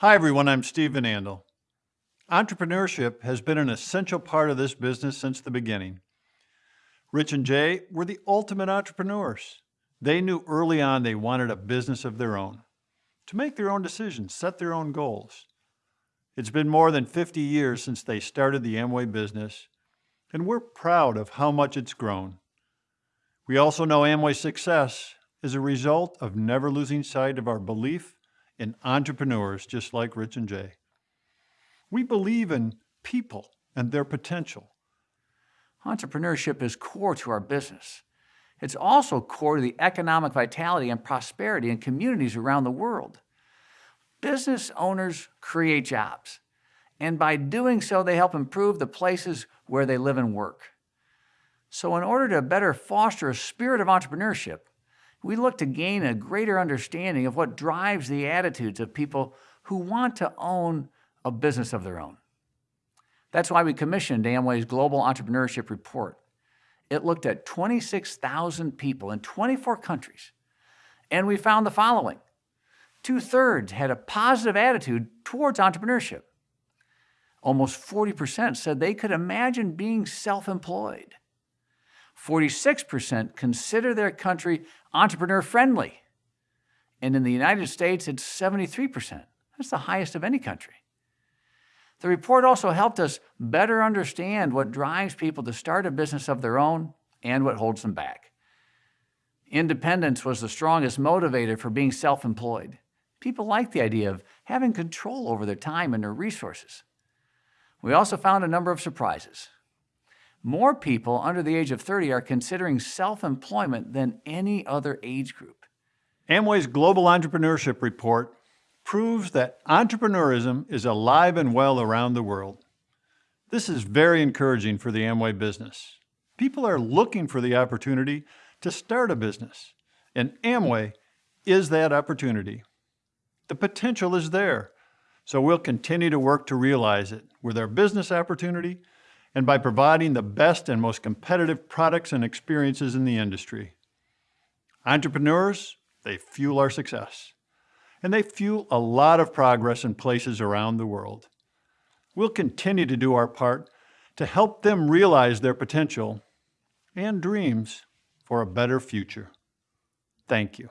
Hi, everyone. I'm Steve Van Andel. Entrepreneurship has been an essential part of this business since the beginning. Rich and Jay were the ultimate entrepreneurs. They knew early on they wanted a business of their own, to make their own decisions, set their own goals. It's been more than 50 years since they started the Amway business, and we're proud of how much it's grown. We also know Amway's success is a result of never losing sight of our belief in entrepreneurs just like Rich and Jay. We believe in people and their potential. Entrepreneurship is core to our business. It's also core to the economic vitality and prosperity in communities around the world. Business owners create jobs, and by doing so, they help improve the places where they live and work. So in order to better foster a spirit of entrepreneurship, we look to gain a greater understanding of what drives the attitudes of people who want to own a business of their own. That's why we commissioned Amway's Global Entrepreneurship Report. It looked at 26,000 people in 24 countries, and we found the following. Two-thirds had a positive attitude towards entrepreneurship. Almost 40% said they could imagine being self-employed. 46% consider their country entrepreneur-friendly. And in the United States, it's 73%. That's the highest of any country. The report also helped us better understand what drives people to start a business of their own and what holds them back. Independence was the strongest motivator for being self-employed. People like the idea of having control over their time and their resources. We also found a number of surprises. More people under the age of 30 are considering self-employment than any other age group. Amway's Global Entrepreneurship Report proves that entrepreneurism is alive and well around the world. This is very encouraging for the Amway business. People are looking for the opportunity to start a business, and Amway is that opportunity. The potential is there, so we'll continue to work to realize it with our business opportunity and by providing the best and most competitive products and experiences in the industry. Entrepreneurs, they fuel our success. And they fuel a lot of progress in places around the world. We'll continue to do our part to help them realize their potential and dreams for a better future. Thank you.